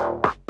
you